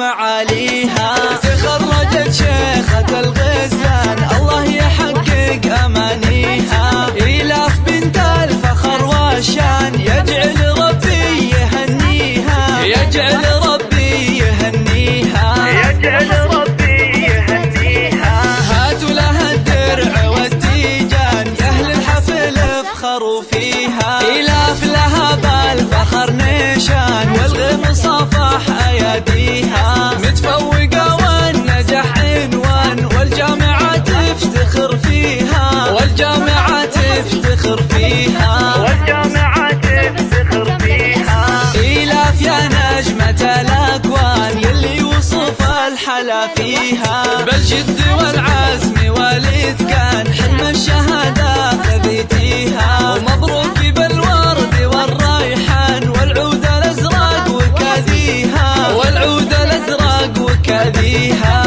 معاليها مرحلة فيها. بالجد والعزم والإتقان حلم الشهادة ثبتيها ومبروك بالورد والريحان والعود الأزرق وكاديها والعود الأزرق وكاديها